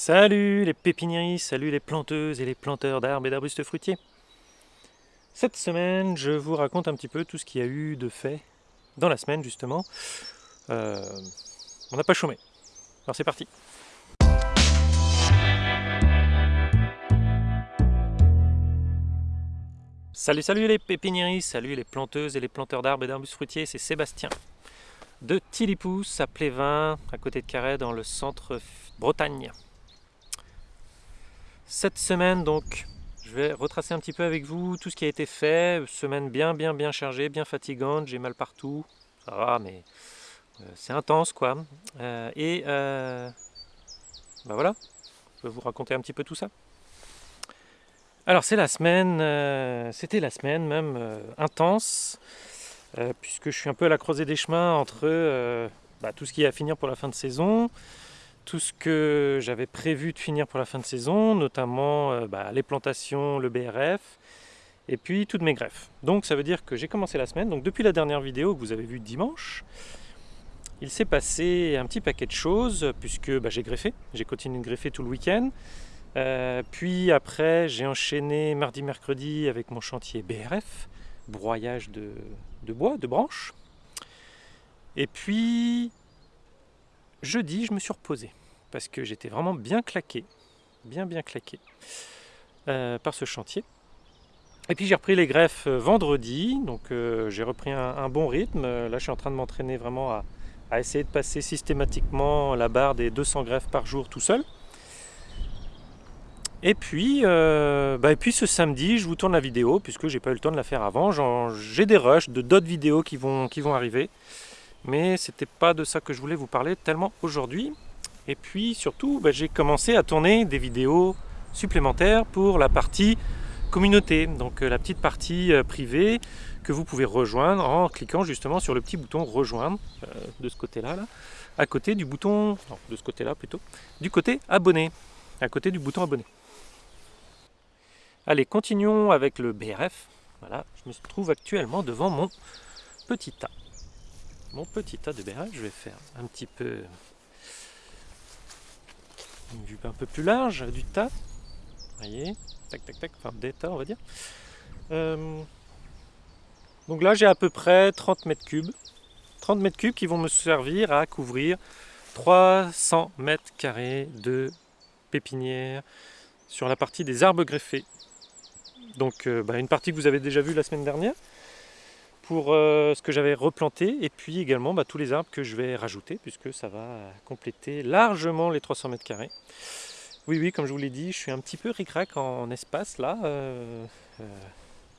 Salut les pépiniéristes, salut les planteuses et les planteurs d'arbres et d'arbustes fruitiers. Cette semaine, je vous raconte un petit peu tout ce qu'il y a eu de fait dans la semaine justement. Euh, on n'a pas chômé. Alors c'est parti. Salut, salut les pépiniéristes, salut les planteuses et les planteurs d'arbres et d'arbustes fruitiers, c'est Sébastien de Tilipous à Plévin, à côté de Carré, dans le centre Bretagne. Cette semaine donc, je vais retracer un petit peu avec vous tout ce qui a été fait. Semaine bien bien bien chargée, bien fatigante, j'ai mal partout. Ça mais euh, c'est intense quoi. Euh, et euh, bah voilà, je vais vous raconter un petit peu tout ça. Alors c'est la semaine, c'était la semaine même intense, puisque je suis un peu à la croisée des chemins entre bah, tout ce qui est à finir pour la fin de saison, tout ce que j'avais prévu de finir pour la fin de saison, notamment euh, bah, les plantations, le BRF, et puis toutes mes greffes. Donc ça veut dire que j'ai commencé la semaine, donc depuis la dernière vidéo que vous avez vue dimanche, il s'est passé un petit paquet de choses, puisque bah, j'ai greffé, j'ai continué de greffer tout le week-end, euh, puis après j'ai enchaîné mardi, mercredi avec mon chantier BRF, broyage de, de bois, de branches, et puis jeudi je me suis reposé parce que j'étais vraiment bien claqué, bien bien claqué euh, par ce chantier. Et puis j'ai repris les greffes euh, vendredi, donc euh, j'ai repris un, bon rythme. Là je suis en train de m'entraîner vraiment à, essayer de passer systématiquement la barre des 200 greffes par jour tout seul. Et puis, bah, et puis ce samedi, je vous tourne la vidéo, puisque j'ai pas eu le temps de la faire avant. J'ai des rushs de d'autres vidéos qui vont, qui vont arriver. Mais c'était pas de ça que je voulais vous parler tellement aujourd'hui. Et puis surtout, bah, j'ai commencé à tourner des vidéos supplémentaires pour la partie communauté, donc euh, la petite partie euh, privée que vous pouvez rejoindre en cliquant justement sur le petit bouton rejoindre euh, de ce côté-là, là, à côté du bouton, non, de ce côté-là plutôt, du côté abonné, à côté du bouton abonné. Allez, continuons avec le BRF. Voilà, je me trouve actuellement devant mon petit tas. Mon petit tas de BRF, je vais faire un petit peu une vue un peu plus large du tas. voyez, tac tac tac, enfin des tas on va dire. Euh, donc là j'ai à peu près 30 mètres cubes. 30 mètres cubes qui vont me servir à couvrir 300 mètres carrés de pépinière sur la partie des arbres greffés. Donc euh, bah, une partie que vous avez déjà vue la semaine dernière pour euh, ce que j'avais replanté et puis également bah, tous les arbres que je vais rajouter puisque ça va compléter largement les 300 mètres carrés. Oui, oui, comme je vous l'ai dit, je suis un petit peu ric-rac en espace là, euh, euh,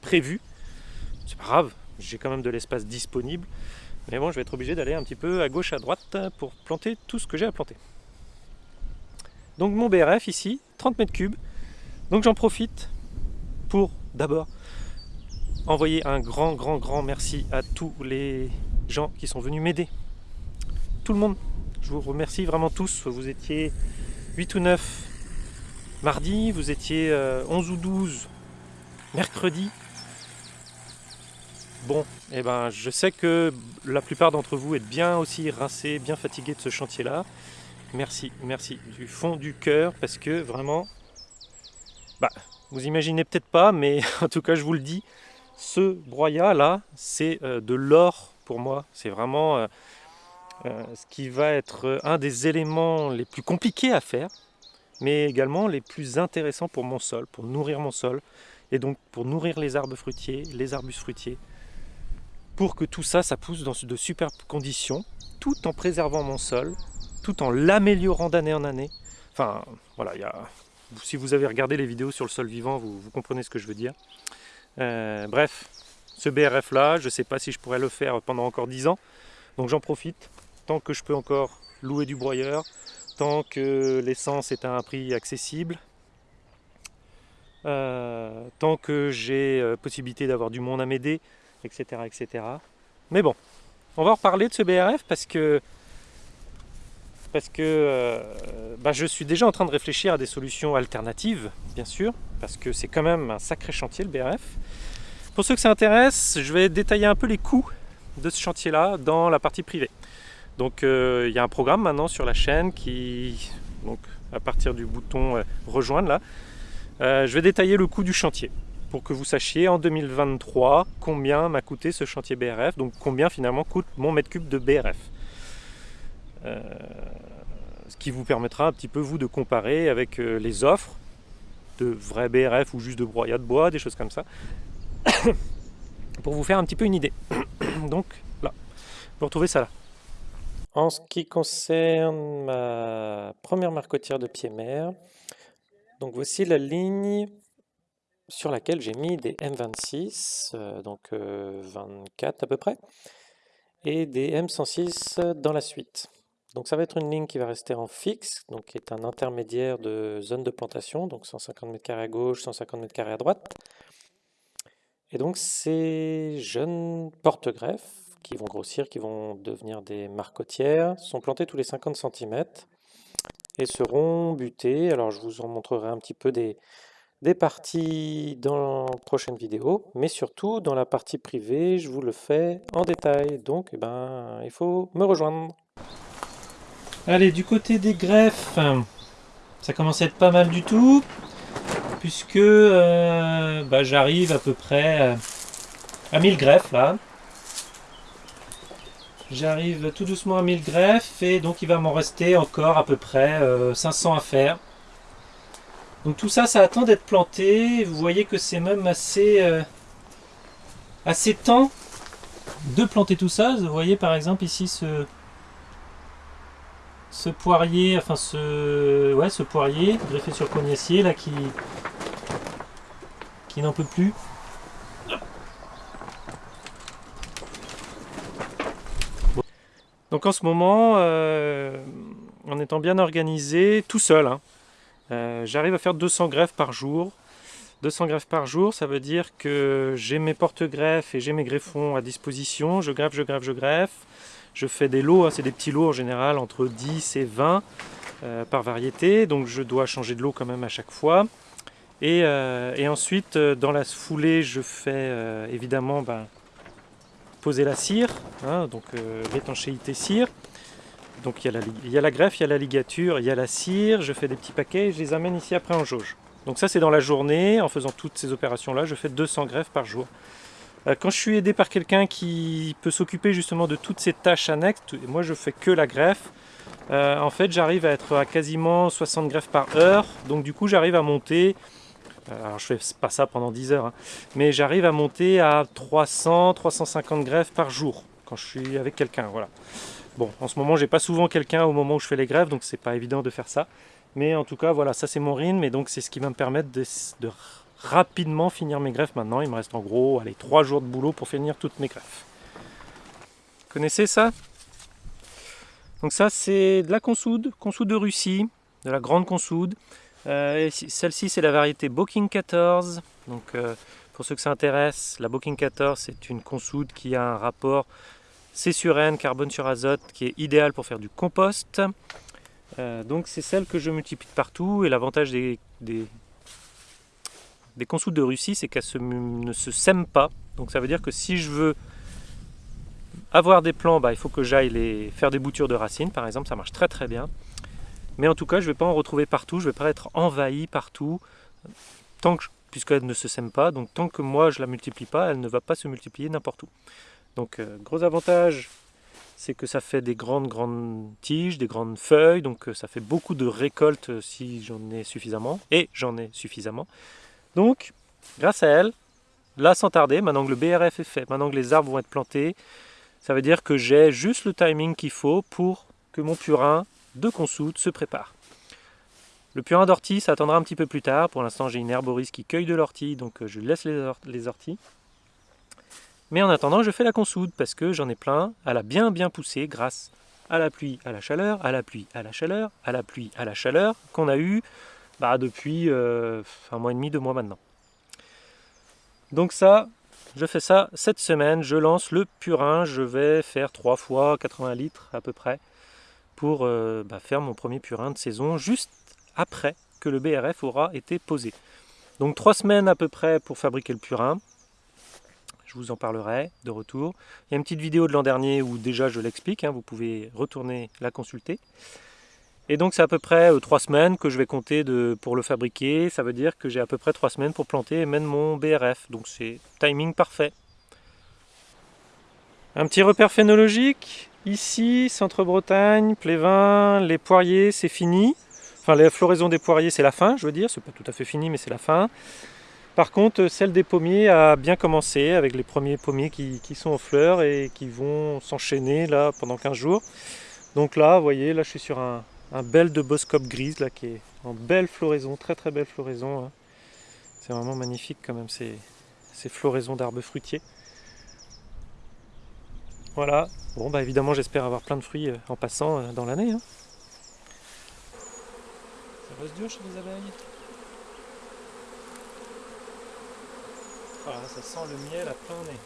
prévu. C'est pas grave, j'ai quand même de l'espace disponible. Mais bon, je vais être obligé d'aller un petit peu à gauche, à droite pour planter tout ce que j'ai à planter. Donc mon BRF ici, 30 mètres cubes. Donc j'en profite pour d'abord envoyer un grand, grand, grand merci à tous les gens qui sont venus m'aider. Tout le monde. Je vous remercie vraiment tous. Vous étiez 8 ou 9 mardi, vous étiez 11 euh, ou 12 mercredi. Bon, et eh ben, je sais que la plupart d'entre vous êtes bien aussi rincés, bien fatigués de ce chantier-là. Merci, merci du fond du cœur parce que vraiment, bah, vous imaginez peut-être pas, mais en tout cas, je vous le dis, ce broyat là, c'est euh, de l'or pour moi. C'est vraiment euh, euh, ce qui va être un des éléments les plus compliqués à faire, mais également les plus intéressants pour mon sol, pour nourrir mon sol, et donc pour nourrir les arbres fruitiers, les arbustes fruitiers, pour que tout ça, ça pousse dans de superbes conditions, tout en préservant mon sol, tout en l'améliorant d'année en année. Enfin, voilà, si vous avez regardé les vidéos sur le sol vivant, vous comprenez ce que je veux dire. Euh, bref, ce BRF là, je ne sais pas si je pourrais le faire pendant encore 10 ans. Donc j'en profite, tant que je peux encore louer du broyeur, tant que l'essence est à un prix accessible, euh, tant que j'ai euh, possibilité d'avoir du monde à m'aider, etc., etc. Mais bon, on va reparler de ce BRF parce que parce que bah, je suis déjà en train de réfléchir à des solutions alternatives, bien sûr, parce que c'est quand même un sacré chantier le BRF. Pour ceux que ça intéresse, je vais détailler un peu les coûts de ce chantier-là dans la partie privée. Donc euh, il y a un programme maintenant sur la chaîne qui, donc, à partir du bouton euh, rejoindre là. Euh, je vais détailler le coût du chantier pour que vous sachiez en 2023 combien m'a coûté ce chantier BRF, donc combien finalement coûte mon mètre cube de BRF. Ce qui vous permettra un petit peu vous de comparer avec les offres de vrais BRF ou juste de broyat de bois, des choses comme ça, pour vous faire un petit peu une idée. donc là, vous retrouvez ça là. En ce qui concerne ma première marcotière de pied-mer, donc voici la ligne sur laquelle j'ai mis des M26, euh, donc 24 euh, à peu près, et des M106 dans la suite. Donc ça va être une ligne qui va rester en fixe, donc qui est un intermédiaire de zone de plantation, donc 150 m à gauche, 150 m à droite. Et donc ces jeunes porte-greffes qui vont grossir, qui vont devenir des marcotières, sont plantés tous les 50 cm et seront butés. Alors je vous en montrerai un petit peu des, des parties dans la prochaine vidéo, mais surtout dans la partie privée, je vous le fais en détail. Donc eh ben, il faut me rejoindre. Allez, du côté des greffes, ça commence à être pas mal du tout, puisque euh, bah, j'arrive à peu près à 1000 greffes là. J'arrive tout doucement à 1000 greffes et donc il va m'en rester encore à peu près 500 euh, à faire. Donc tout ça, ça attend d'être planté. Vous voyez que c'est même assez, euh, assez temps de planter tout ça. Vous voyez par exemple ici ce, ce poirier, enfin ce, ouais, ce poirier greffé sur cognacier là qui, qui n'en peut plus. Donc en ce moment, euh, en étant bien organisé, tout seul, hein, euh, j'arrive à faire 200 greffes par jour. 200 greffes par jour, ça veut dire que j'ai mes porte-greffes et j'ai mes greffons à disposition. Je greffe, je greffe, je greffe. Je fais des lots, hein, c'est des petits lots en général, entre 10 et 20 euh, par variété. Donc je dois changer de lot quand même à chaque fois. Et, ensuite, dans la foulée, je fais évidemment ben, poser la cire, hein, donc euh, l'étanchéité cire. Donc il y, a la, il y, a la, greffe, il y a la ligature, il y a la cire, je fais des petits paquets et je les amène ici après en jauge. Donc ça c'est dans la journée, en faisant toutes ces opérations là, je fais 200 greffes par jour. Euh, quand je suis aidé par quelqu'un qui peut s'occuper justement de toutes ces tâches annexes, moi je fais que la greffe, euh, en fait j'arrive à être à quasiment 60 greffes par heure, donc du coup j'arrive à monter alors je fais pas ça pendant 10 heures, hein. mais j'arrive à monter à 300, 350 greffes par jour quand je suis avec quelqu'un. Voilà. Bon, en ce moment, j'ai pas souvent quelqu'un au moment où je fais les greffes, donc c'est pas évident de faire ça. Mais en tout cas, voilà, ça c'est mon rythme, et donc c'est ce qui va me permettre de, rapidement finir mes greffes maintenant. Il me reste en gros, allez, 3 jours de boulot pour finir toutes mes greffes. Vous connaissez ça? Donc ça, c'est de la consoude, consoude de Russie, de la grande consoude. Euh, celle-ci, c'est la variété Booking 14. Donc, euh, pour ceux que ça intéresse, la Booking 14, c'est une consoude qui a un rapport C sur N, carbone sur azote, qui est idéal pour faire du compost. Euh, donc, c'est celle que je multiplie partout. Et l'avantage des, des consoudes de Russie, c'est qu'elles ne se sèment pas. Donc, ça veut dire que si je veux avoir des plants, bah, il faut que j'aille faire des boutures de racines, par exemple. Ça marche très très bien. Mais en tout cas, je ne vais pas en retrouver partout, je ne vais pas être envahi partout, tant que, puisqu'elle ne se sème pas. Donc tant que moi je la multiplie pas, elle ne va pas se multiplier n'importe où. Donc euh, gros avantage, c'est que ça fait des grandes grandes tiges, des grandes feuilles, donc euh, ça fait beaucoup de récoltes euh, si j'en ai suffisamment, et j'en ai suffisamment. Donc, grâce à elle, là sans tarder, maintenant que le BRF est fait, maintenant que les arbres vont être plantés, ça veut dire que j'ai juste le timing qu'il faut pour que mon purin de consoude se prépare. Le purin d'ortie, ça attendra un petit peu plus tard. Pour l'instant, j'ai une herboriste qui cueille de l'ortie, donc euh, je laisse les, orties. Mais en attendant, je fais la consoude parce que j'en ai plein. Elle a bien bien poussé grâce à la pluie, à la chaleur, à la pluie, à la chaleur, à la pluie, à la chaleur qu'on a eu bah, depuis euh, un mois et demi, deux mois maintenant. Donc ça, je fais ça cette semaine. Je lance le purin. Je vais faire trois fois 80 litres à peu près pour euh, bah, faire mon premier purin de saison juste après que le BRF aura été posé. Donc trois semaines à peu près pour fabriquer le purin. Je vous en parlerai de retour. Il y a une petite vidéo de l'an dernier où déjà je l'explique, hein, vous pouvez retourner la consulter. Et donc c'est à peu près 3 semaines que je vais compter pour le fabriquer. Ça veut dire que j'ai à peu près 3 semaines pour planter et mettre mon BRF. Donc c'est timing parfait. Un petit repère phénologique. Ici, Centre-Bretagne, Plévin, les poiriers, c'est fini. Enfin, la floraison des poiriers, c'est la fin, je veux dire. C'est pas tout à fait fini, mais c'est la fin. Par contre, celle des pommiers a bien commencé avec les premiers pommiers qui, sont en fleurs et qui vont s'enchaîner là pendant 15 jours. Donc là, vous voyez, là je suis sur un, bel de boscope grise là qui est en belle floraison, très très belle floraison. Hein. C'est vraiment magnifique quand même ces, ces floraisons d'arbres fruitiers. Voilà, bon bah évidemment j'espère avoir plein de fruits euh, en passant euh, dans l'année. Hein. Ça reste dur chez les abeilles? Ah, ça sent le miel à plein nez.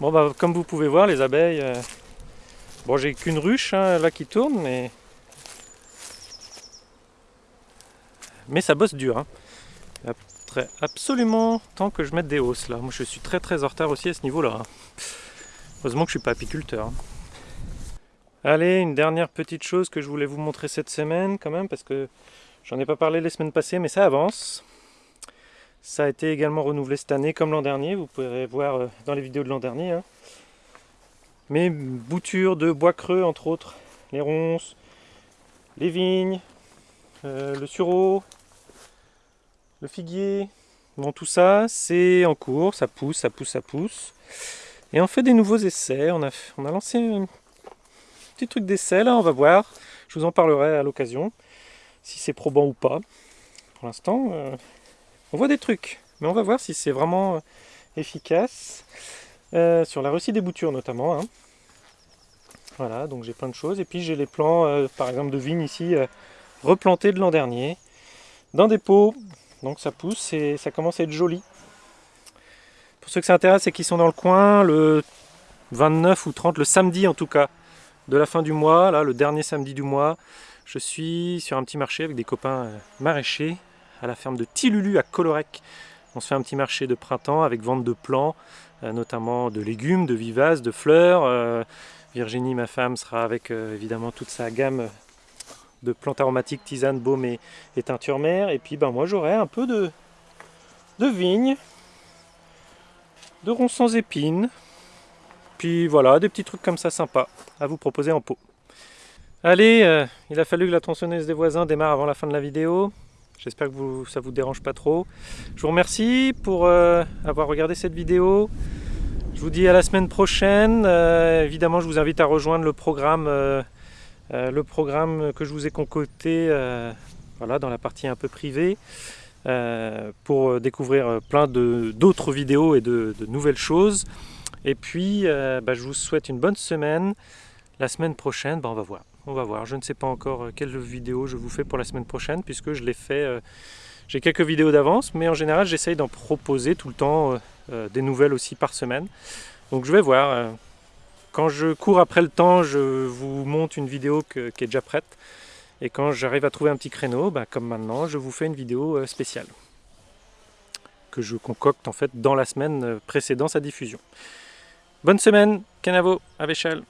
Bon bah comme vous pouvez voir les abeilles, euh, bon j'ai qu'une ruche hein, là qui tourne mais mais ça bosse dur. Hein. Il absolument temps que je mette des hausses là. Moi je suis très très en retard aussi à ce niveau là. Hein. Heureusement que je suis pas apiculteur. Hein. Allez, une dernière petite chose que je voulais vous montrer cette semaine quand même parce que J'en ai pas parlé les semaines passées, mais ça avance. Ça a été également renouvelé cette année comme l'an dernier. Vous pourrez voir euh, dans les vidéos de l'an dernier. Mes boutures de bois creux, entre autres. Les ronces, les vignes, euh, le sureau, le figuier. Bon, tout ça, c'est en cours. Ça pousse, ça pousse, ça pousse. Et on fait des nouveaux essais. On a, lancé un petit truc d'essai, là. On va voir. Je vous en parlerai à l'occasion si c'est probant ou pas. Pour l'instant, euh, on voit des trucs, mais on va voir si c'est vraiment euh, efficace. Euh, sur la réussite des boutures notamment. Hein. Voilà, donc j'ai plein de choses. Et puis j'ai les plants, par exemple de vignes ici, replantés de l'an dernier, dans des pots. Donc ça pousse et ça commence à être joli. Pour ceux que ça intéresse, c'est qu'ils sont dans le coin le 29 ou 30, le samedi en tout cas, de la fin du mois, là, le dernier samedi du mois. Je suis sur un petit marché avec des copains euh, maraîchers à la ferme de Tilulu à Colorec. On se fait un petit marché de printemps avec vente de plants, euh, notamment de légumes, de vivaces, de fleurs. Euh, Virginie, ma femme, sera avec évidemment toute sa gamme de plantes aromatiques, tisanes, baumes et, teintures mères. Et puis ben, moi j'aurai un peu de, de vignes, de ronds sans épines. Puis voilà, des petits trucs comme ça sympas à vous proposer en pot. Allez, euh, il a fallu que la tronçonneuse des voisins démarre avant la fin de la vidéo. J'espère que vous, ça vous dérange pas trop. Je vous remercie pour euh, avoir regardé cette vidéo. Vous dis à la semaine prochaine. Euh, évidemment, je vous invite à rejoindre le programme, le programme que je vous ai concocté voilà, dans la partie un peu privée pour découvrir plein d'autres vidéos et de, nouvelles choses. Et puis, bah, je vous souhaite une bonne semaine. La semaine prochaine, bah, on va voir on va voir. Je ne sais pas encore euh, quelle vidéo je vous fais pour la semaine prochaine, puisque je l'ai fait... Euh, j'ai quelques vidéos d'avance, mais en général, j'essaye d'en proposer tout le temps euh, des nouvelles aussi par semaine. Donc je vais voir. Quand je cours après le temps, je vous monte une vidéo qui est déjà prête. Et quand j'arrive à trouver un petit créneau, bah, comme maintenant, je vous fais une vidéo spéciale. Que je concocte en fait dans la semaine précédant sa diffusion. Bonne semaine, Canavo, à Véchal.